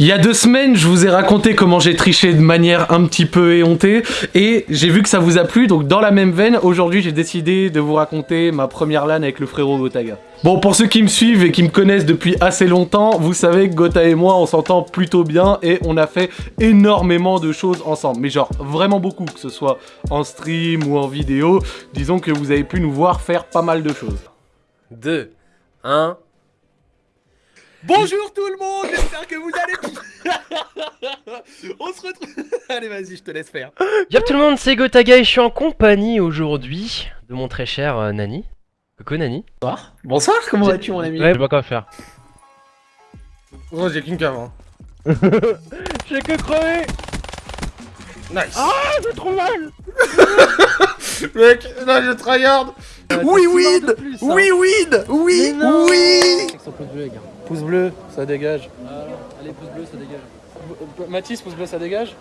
Il y a deux semaines, je vous ai raconté comment j'ai triché de manière un petit peu éhontée et j'ai vu que ça vous a plu, donc dans la même veine, aujourd'hui j'ai décidé de vous raconter ma première LAN avec le frérot Gotaga. Bon, pour ceux qui me suivent et qui me connaissent depuis assez longtemps, vous savez que Gotha et moi, on s'entend plutôt bien et on a fait énormément de choses ensemble. Mais genre, vraiment beaucoup, que ce soit en stream ou en vidéo. Disons que vous avez pu nous voir faire pas mal de choses. 2, 1. Bonjour tout le monde, j'espère que vous allez On se retrouve... Allez vas-y, je te laisse faire. Yop tout le monde, c'est Gotaga et je suis en compagnie aujourd'hui de mon très cher euh, Nani. Coucou Nani. Bonsoir. Bonsoir, comment vas-tu mon ami Ouais, je sais pas quoi faire. Oh, j'ai qu'une cave. Hein. J'ai que crever Nice. Ah, j'ai trop mal Mec, là je tryhard. Oui, win Oui, win Oui, oui Pouce bleu, ça dégage. Allez, pouce bleu, ça dégage. Mathis, pouce bleu, ça dégage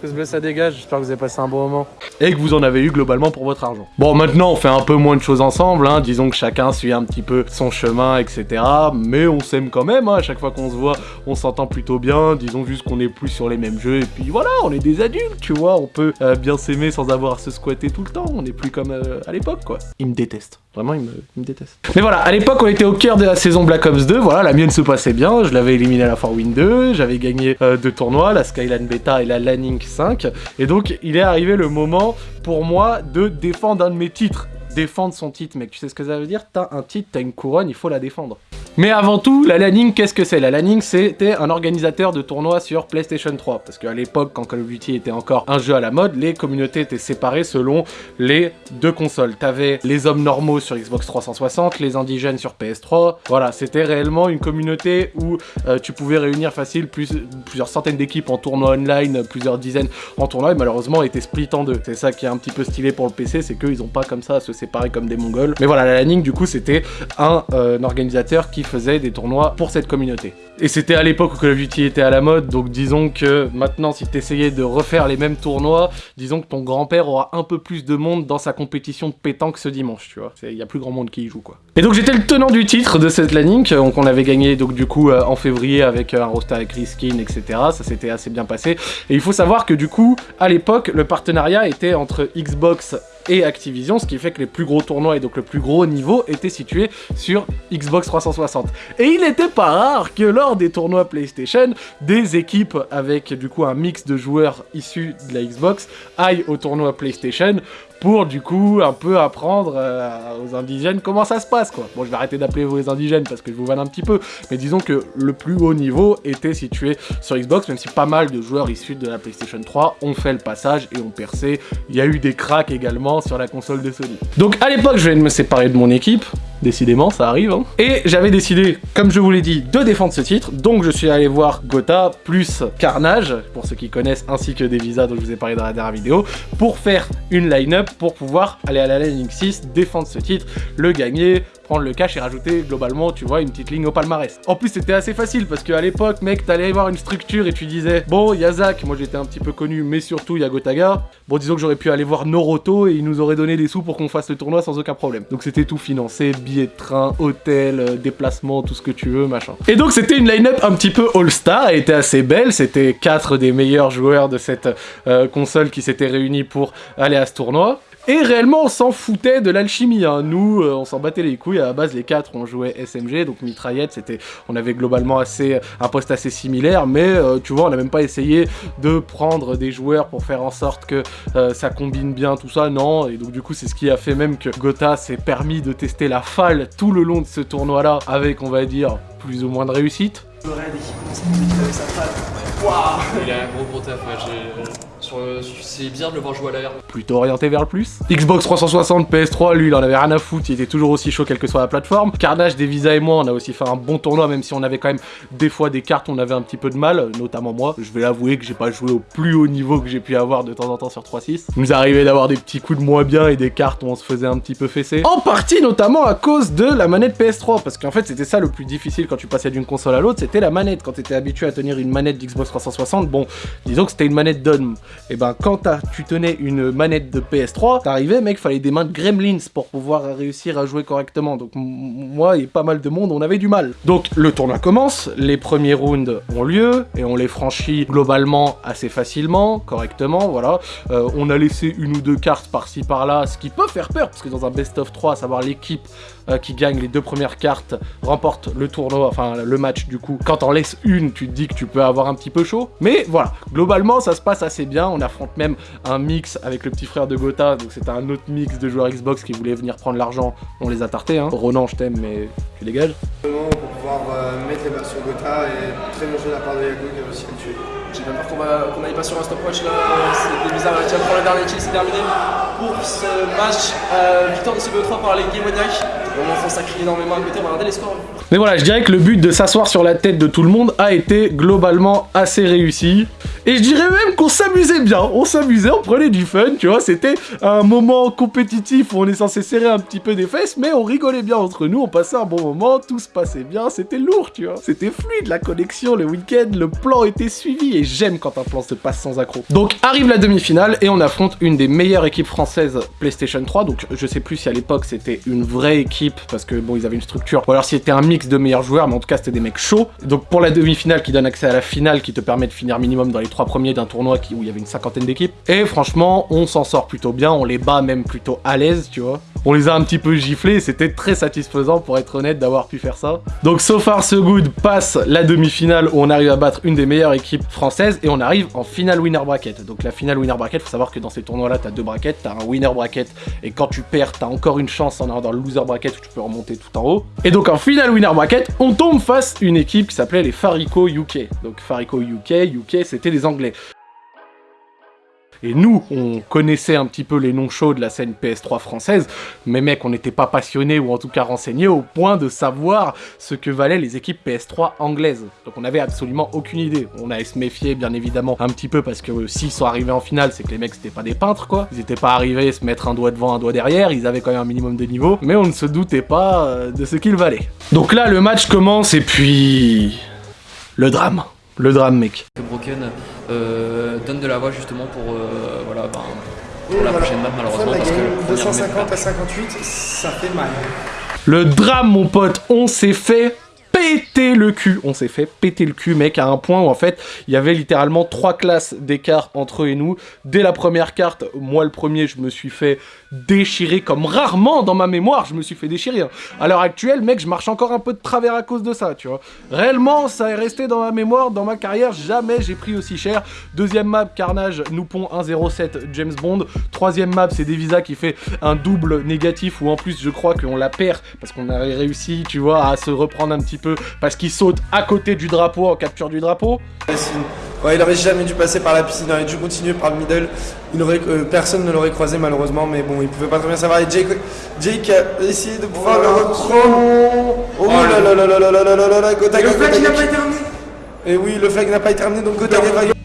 Pouce bleu, ça dégage. J'espère que vous avez passé un bon moment. Et que vous en avez eu globalement pour votre argent. Bon, maintenant, on fait un peu moins de choses ensemble. Hein. Disons que chacun suit un petit peu son chemin, etc. Mais on s'aime quand même. Hein. À chaque fois qu'on se voit, on s'entend plutôt bien. Disons juste qu'on est plus sur les mêmes jeux. Et puis voilà, on est des adultes, tu vois. On peut euh, bien s'aimer sans avoir à se squatter tout le temps. On n'est plus comme euh, à l'époque, quoi. Il me déteste. Vraiment, il me, déteste. Mais voilà, à l'époque, on était au cœur de la saison Black Ops 2. Voilà, la mienne se passait bien. Je l'avais éliminé à la fois Win 2. J'avais gagné euh, deux tournois, la Skyline Beta et la Lanning 5. Et donc, il est arrivé le moment pour moi de défendre un de mes titres. Défendre son titre, mec. Tu sais ce que ça veut dire? T'as un titre, t'as une couronne, il faut la défendre. Mais avant tout, la Lanning, qu'est-ce que c'est? La Lanning, c'était un organisateur de tournois sur PlayStation 3. Parce qu'à l'époque, quand Call of Duty était encore un jeu à la mode, les communautés étaient séparées selon les deux consoles. T'avais les hommes normaux sur Xbox 360, les indigènes sur PS3. Voilà, c'était réellement une communauté où euh, tu pouvais réunir facile plus, plusieurs centaines d'équipes en tournoi online, plusieurs dizaines en tournoi, et malheureusement était split en deux. C'est ça qui est un petit peu stylé pour le PC, c'est qu'ils ont pas comme ça à se séparer comme des mongols. Mais voilà, la Lanning, du coup, c'était un, euh, un organisateur qui faisait des tournois pour cette communauté. Et c'était à l'époque où Call of Duty était à la mode, donc disons que maintenant si t'essayais de refaire les mêmes tournois, disons que ton grand-père aura un peu plus de monde dans sa compétition de pétanque ce dimanche, tu vois. Il y a plus grand monde qui y joue, quoi. Et donc j'étais le tenant du titre de cette Lanning, donc on avait gagné donc du coup euh, en février avec euh, un roster avec Riskin, etc. Ça s'était assez bien passé. Et il faut savoir que du coup, à l'époque, le partenariat était entre Xbox et Activision, ce qui fait que les plus gros tournois et donc le plus gros niveau étaient situés sur Xbox 360. Et il n'était pas rare que lors des tournois PlayStation, des équipes avec du coup un mix de joueurs issus de la Xbox aillent au tournoi PlayStation pour du coup un peu apprendre euh, aux indigènes comment ça se passe quoi. Bon je vais arrêter d'appeler vous les indigènes parce que je vous vanne un petit peu, mais disons que le plus haut niveau était situé sur Xbox, même si pas mal de joueurs issus de la PlayStation 3 ont fait le passage et ont percé. Il y a eu des cracks également sur la console de Sony. Donc à l'époque je de me séparer de mon équipe, décidément ça arrive, hein. et j'avais décidé, comme je vous l'ai dit, de défendre ce titre, donc je suis allé voir Gotha plus Carnage, pour ceux qui connaissent, ainsi que des visas dont je vous ai parlé dans la dernière vidéo, pour faire une line-up pour pouvoir aller à la Landing 6, défendre ce titre, le gagner, prendre le cash et rajouter globalement, tu vois, une petite ligne au palmarès. En plus, c'était assez facile parce qu'à l'époque, mec, t'allais voir une structure et tu disais, bon, il moi j'étais un petit peu connu, mais surtout il Gotaga. Bon, disons que j'aurais pu aller voir Noroto et il nous aurait donné des sous pour qu'on fasse le tournoi sans aucun problème. Donc c'était tout financé, billets de train, hôtel, euh, déplacement, tout ce que tu veux, machin. Et donc c'était une line-up un petit peu all-star, elle était assez belle, c'était quatre des meilleurs joueurs de cette euh, console qui s'étaient réunis pour aller à ce tournoi. Et réellement, on s'en foutait de l'alchimie. Hein. Nous, euh, on s'en battait les couilles. À la base, les quatre, on jouait SMG, donc mitraillette. C'était, on avait globalement assez un poste assez similaire, mais euh, tu vois, on n'a même pas essayé de prendre des joueurs pour faire en sorte que euh, ça combine bien tout ça. Non. Et donc du coup, c'est ce qui a fait même que Gotha s'est permis de tester la falle tout le long de ce tournoi-là, avec, on va dire, plus ou moins de réussite. Il a un gros gros taf, ouais, c'est bien de le voir jouer à l'air. plutôt orienté vers le plus. Xbox 360, PS3, lui, il en avait rien à foutre, il était toujours aussi chaud quelle que soit la plateforme. Carnage, Devisa et moi, on a aussi fait un bon tournoi, même si on avait quand même des fois des cartes, on avait un petit peu de mal, notamment moi. Je vais l'avouer que j'ai pas joué au plus haut niveau que j'ai pu avoir de temps en temps sur 3.6. Il nous arrivait d'avoir des petits coups de moins bien et des cartes où on se faisait un petit peu fesser. En partie, notamment à cause de la manette PS3, parce qu'en fait, c'était ça le plus difficile quand tu passais d'une console à l'autre, c'était la manette. Quand t'étais habitué à tenir une manette d'Xbox 360, bon, disons que c'était une manette d'homme. Et ben quand tu tenais une manette de PS3, t'arrivais mec, fallait des mains de gremlins pour pouvoir réussir à jouer correctement. Donc moi et pas mal de monde, on avait du mal. Donc le tournoi commence, les premiers rounds ont lieu et on les franchit globalement assez facilement, correctement, voilà. Euh, on a laissé une ou deux cartes par-ci par-là, ce qui peut faire peur parce que dans un best of 3, à savoir l'équipe euh, qui gagne les deux premières cartes remporte le tournoi, enfin le match du coup. Quand t'en laisses une, tu te dis que tu peux avoir un petit peu chaud. Mais voilà, globalement ça se passe assez bien. On affronte même un mix avec le petit frère de Gotha, donc c'était un autre mix de joueurs Xbox qui voulaient venir prendre l'argent. On les a tartés, hein. Ronan, je t'aime, mais tu dégages. Pour pouvoir euh, mettre les mains sur Gotha et très bon jeu de la part de Yago qui a réussi à le tuer. J'ai bien peur qu'on n'aille pas sur un stopwatch là. C'était bizarre, à prendre le dernier kill, c'est terminé. Pour ce match, euh, victoire de CBO3 par les Gamoniacs. On en ça crie énormément à côté, on va regarder les scores. Mais voilà, je dirais que le but de s'asseoir sur la tête de tout le monde a été globalement assez réussi. Et je dirais même qu'on s'amusait bien. On s'amusait, on prenait du fun, tu vois. C'était un moment compétitif où on est censé serrer un petit peu des fesses, mais on rigolait bien entre nous, on passait un bon moment, tout se passait bien, c'était lourd, tu vois. C'était fluide, la connexion, le week-end, le plan était suivi, et j'aime quand un plan se passe sans accroc. Donc arrive la demi-finale, et on affronte une des meilleures équipes françaises PlayStation 3, donc je sais plus si à l'époque c'était une vraie équipe, parce que bon, ils avaient une structure, ou alors si c'était un mix de meilleurs joueurs, mais en tout cas c'était des mecs chauds. Donc pour la demi-finale qui donne accès à la finale, qui te permet de finir minimum dans les trois premiers d'un tournoi qui, où il y avait une cinquantaine d'équipes. Et franchement, on s'en sort plutôt bien, on les bat même plutôt à l'aise, tu vois. On les a un petit peu giflés, c'était très satisfaisant pour être honnête d'avoir pu faire ça. Donc so far so good passe la demi-finale où on arrive à battre une des meilleures équipes françaises et on arrive en finale winner bracket. Donc la finale winner bracket, faut savoir que dans ces tournois-là, t'as deux brackets, t'as un winner bracket et quand tu perds, t'as encore une chance en allant dans le loser bracket où tu peux remonter tout en haut. Et donc en finale winner on tombe face à une équipe qui s'appelait les Farico UK. Donc Farico UK, UK c'était des Anglais. Et nous, on connaissait un petit peu les noms chauds de la scène PS3 française, mais mec, on n'était pas passionnés ou en tout cas renseignés au point de savoir ce que valaient les équipes PS3 anglaises. Donc on avait absolument aucune idée. On allait se méfier bien évidemment un petit peu parce que s'ils sont arrivés en finale, c'est que les mecs c'était pas des peintres quoi. Ils étaient pas arrivés à se mettre un doigt devant, un doigt derrière, ils avaient quand même un minimum de niveau, mais on ne se doutait pas euh, de ce qu'ils valaient. Donc là, le match commence et puis... Le drame. Le drame mec. Que Broken euh, donne de la voix justement pour, euh, voilà, ben, pour la prochaine map malheureusement parce que game, le premier 250 map- à 58, ça fait mal. Le drame, mon pote, on s'est fait péter le cul. On s'est fait péter le cul, mec, à un point où en fait, il y avait littéralement trois classes d'écart entre eux et nous. Dès la première carte, moi le premier, je me suis fait déchirer comme rarement dans ma mémoire, je me suis fait déchirer. hein. À l'heure actuelle, mec, je marche encore un peu de travers à cause de ça, tu vois. Réellement, ça est resté dans ma mémoire, dans ma carrière, jamais j'ai pris aussi cher. Deuxième map, Carnage, Noupon 107, James Bond. Troisième map, c'est Devisa qui fait un double négatif où en plus, je crois qu'on la perd parce qu'on avait réussi, tu vois, à se reprendre un petit peu parce qu'il saute à côté du drapeau en capture du drapeau. Ouais, il aurait jamais dû passer par la piscine, il aurait dû continuer par le middle. Il aurait, euh, personne ne l'aurait croisé malheureusement, mais bon, il pouvait pas très bien savoir. Et Jake, Jake a essayé de pouvoir le reprendre. Oh là là là là là là là là là là, Gotaga, Gotaga. terminé Et oui, le flag n'a pas été terminé, donc Gotaga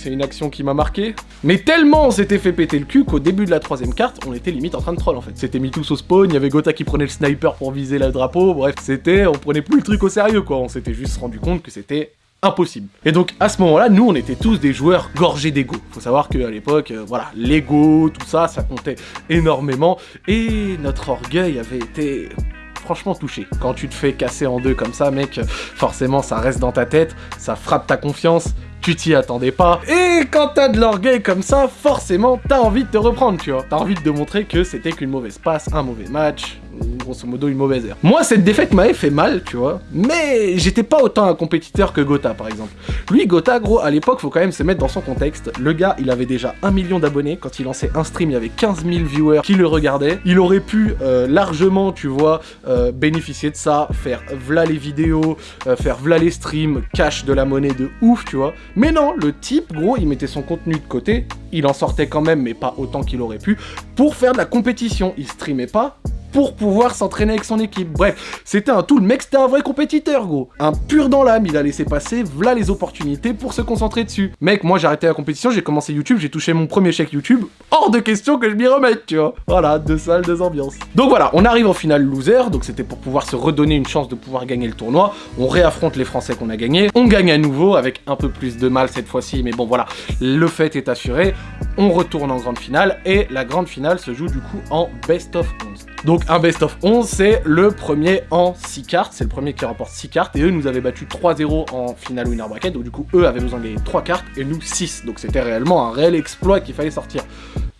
c'est une action qui m'a marqué. Mais tellement on s'était fait péter le cul qu'au début de la troisième carte, on était limite en train de troll en fait. C'était mis tous au spawn, il y avait Gotha qui prenait le sniper pour viser le drapeau, bref, c'était, on prenait plus le truc au sérieux quoi, on s'était juste rendu compte que c'était impossible. Et donc à ce moment-là, nous on était tous des joueurs gorgés d'ego. Faut savoir qu'à l'époque, euh, voilà, l'ego, tout ça, ça comptait énormément, et notre orgueil avait été franchement touché. Quand tu te fais casser en deux comme ça, mec, forcément ça reste dans ta tête, ça frappe ta confiance, tu t'y attendais pas. Et quand t'as de l'orgueil comme ça, forcément t'as envie de te reprendre, tu vois. T'as envie de montrer que c'était qu'une mauvaise passe, un mauvais match, grosso modo une mauvaise heure. Moi, cette défaite m'avait fait mal, tu vois. Mais j'étais pas autant un compétiteur que Gotha, par exemple. Lui, Gotha, gros, à l'époque, faut quand même se mettre dans son contexte. Le gars, il avait déjà un million d'abonnés. Quand il lançait un stream, il y avait 15 000 viewers qui le regardaient. Il aurait pu euh, largement, tu vois, euh, bénéficier de ça, faire v'là les vidéos, euh, faire v'là les streams, cash de la monnaie de ouf, tu vois. Mais non, le type, gros, il mettait son contenu de côté. Il en sortait quand même, mais pas autant qu'il aurait pu, pour faire de la compétition. Il streamait pas, pour pouvoir s'entraîner avec son équipe. Bref, c'était un tout, le mec c'était un vrai compétiteur gros. Un pur dans l'âme, il a laissé passer, voilà les opportunités pour se concentrer dessus. Mec, moi j'ai arrêté la compétition, j'ai commencé YouTube, j'ai touché mon premier chèque YouTube, hors de question que je m'y remette, tu vois. Voilà, deux salles, deux ambiances. Donc voilà, on arrive en finale loser, donc c'était pour pouvoir se redonner une chance de pouvoir gagner le tournoi. On réaffronte les Français qu'on a gagné, on gagne à nouveau avec un peu plus de mal cette fois-ci, mais bon voilà, le fait est assuré. On retourne en grande finale et la grande finale se joue du coup en best of 11. Donc un best of 11, c'est le premier en 6 cartes, c'est le premier qui remporte 6 cartes, et eux nous avaient battu 3-0 en finale winner bracket, donc du coup eux avaient besoin de gagner 3 cartes, et nous 6, donc c'était réellement un réel exploit qu'il fallait sortir.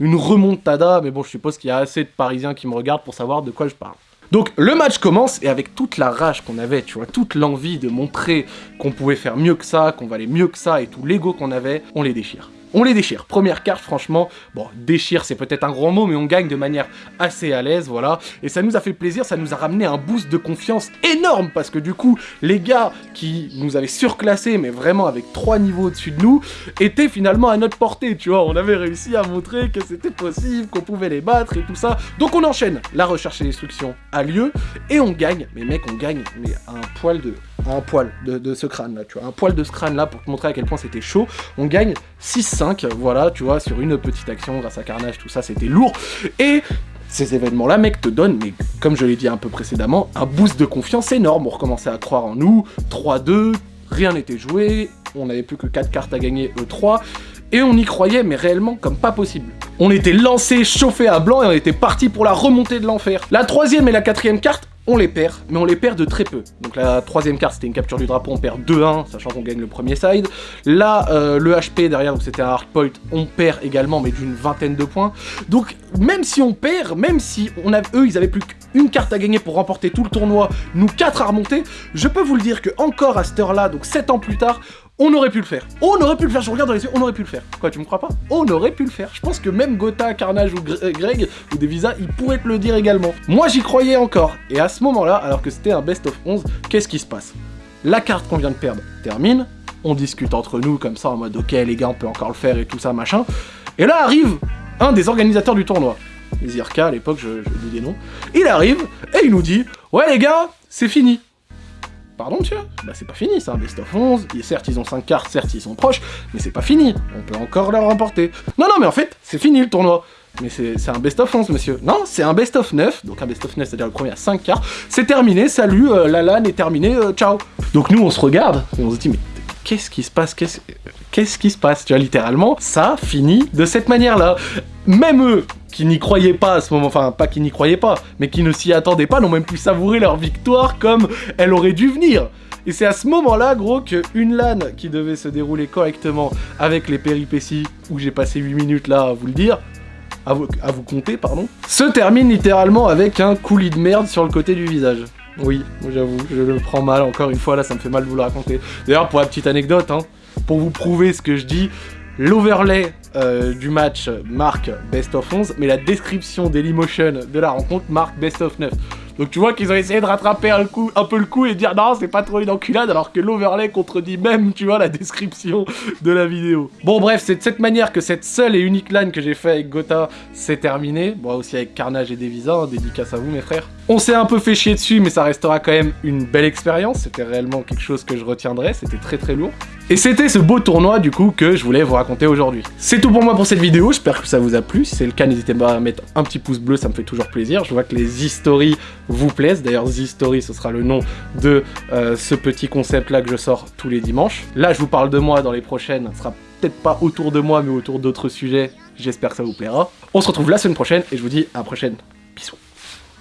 Une remontada, mais bon je suppose qu'il y a assez de Parisiens qui me regardent pour savoir de quoi je parle. Donc le match commence et avec toute la rage qu'on avait, tu vois, toute l'envie de montrer qu'on pouvait faire mieux que ça, qu'on valait mieux que ça et tout l'ego qu'on avait, on les déchire. On les déchire. Première carte, franchement, bon, déchire, c'est peut-être un grand mot, mais on gagne de manière assez à l'aise, voilà. Et ça nous a fait plaisir, ça nous a ramené un boost de confiance énorme, parce que du coup, les gars qui nous avaient surclassés, mais vraiment avec trois niveaux au-dessus de nous, étaient finalement à notre portée, tu vois. On avait réussi à montrer que c'était possible, qu'on pouvait les battre et tout ça. Donc on enchaîne. La recherche et destruction a lieu, et on gagne. Mais mec, on gagne, mais un poil de un poil de, ce crâne là, tu vois, un poil de ce crâne là pour te montrer à quel point c'était chaud. On gagne 6-5, voilà, tu vois, sur une petite action grâce à Carnage, tout ça, c'était lourd. Et ces événements-là, mec, te donnent, mais comme je l'ai dit un peu précédemment, un boost de confiance énorme. On recommençait à croire en nous, 3-2, rien n'était joué, on n'avait plus que 4 cartes à gagner E3, et on y croyait, mais réellement comme pas possible. On était lancé, chauffé à blanc, et on était parti pour la remontée de l'enfer. La troisième et la quatrième carte, on les perd, mais on les perd de très peu. Donc la troisième carte, c'était une capture du drapeau, on perd 2-1, sachant qu'on gagne le premier side. Là, euh, le HP derrière, donc c'était un hardpoint, on perd également, mais d'une vingtaine de points. Donc même si on perd, même si eux, ils avaient plus qu'une carte à gagner pour remporter tout le tournoi, nous 4 à remonter, je peux vous le dire que encore à cette heure-là, donc 7 ans plus tard, on aurait pu le faire. On aurait pu le faire, je regarde dans les yeux, on aurait pu le faire. Quoi, tu me crois pas? On aurait pu le faire. Je pense que même Gotha, Carnage ou euh, Greg ou Devisa, ils pourraient te le dire également. Moi, j'y croyais encore. Et à ce moment-là, alors que c'était un best of 11, qu'est-ce qui se passe? La carte qu'on vient de perdre termine, on discute entre nous comme ça en mode ok les gars on peut encore le faire et tout ça machin. Et là arrive un des organisateurs du tournoi. Zirka à l'époque, je, je dis des noms. Il arrive et il nous dit ouais les gars, c'est fini. Pardon, monsieur Bah c'est pas fini, c'est un best of 11, et certes ils ont 5 cartes, certes ils sont proches, mais c'est pas fini, on peut encore leur remporter. Non, non, mais en fait, c'est fini le tournoi. Mais c'est un best of 11, monsieur. Non, c'est un best of 9, donc un best of 9, c'est-à-dire le premier à 5 cartes. C'est terminé, salut, euh, la LAN est terminée, euh, ciao. Donc nous, on se regarde, et on se dit, mais qu'est-ce qui se passe? Qu'est-ce qu'est-ce qui se passe? Tu vois, littéralement, ça finit de cette manière-là. Même eux, qui n'y croyaient pas à ce moment, enfin pas qui n'y croyaient pas, mais qui ne s'y attendaient pas, n'ont même pu savourer leur victoire comme elle aurait dû venir. Et c'est à ce moment-là, gros, qu'une LAN qui devait se dérouler correctement avec les péripéties, où j'ai passé 8 minutes là à vous le dire, à vous, à vous compter, pardon, se termine littéralement avec un coulis de merde sur le côté du visage. Oui, j'avoue, je le prends mal, encore une fois, là ça me fait mal de vous le raconter. D'ailleurs, pour la petite anecdote, hein, pour vous prouver ce que je dis, l'overlay euh, du match marque Best of 11, mais la description Dailymotion de la rencontre marque Best of 9. Donc tu vois qu'ils ont essayé de rattraper un, coup, un peu le coup et dire non c'est pas trop une enculade alors que l'overlay contredit même tu vois la description de la vidéo. Bon bref c'est de cette manière que cette seule et unique LAN que j'ai fait avec Gotha s'est terminée. Bon aussi avec Carnage et Devisa, hein, dédicace à vous mes frères. On s'est un peu fait chier dessus mais ça restera quand même une belle expérience. C'était réellement quelque chose que je retiendrai, c'était très très lourd. Et c'était ce beau tournoi du coup que je voulais vous raconter aujourd'hui. C'est tout pour moi pour cette vidéo, j'espère que ça vous a plu. Si c'est le cas, n'hésitez pas à mettre un petit pouce bleu, ça me fait toujours plaisir. Je vois que les history vous plaisent. D'ailleurs, Z-Story, ce sera le nom de euh, ce petit concept-là que je sors tous les dimanches. Là, je vous parle de moi dans les prochaines. Ce sera peut-être pas autour de moi, mais autour d'autres sujets. J'espère que ça vous plaira. On se retrouve la semaine prochaine et je vous dis à la prochaine. Bisous.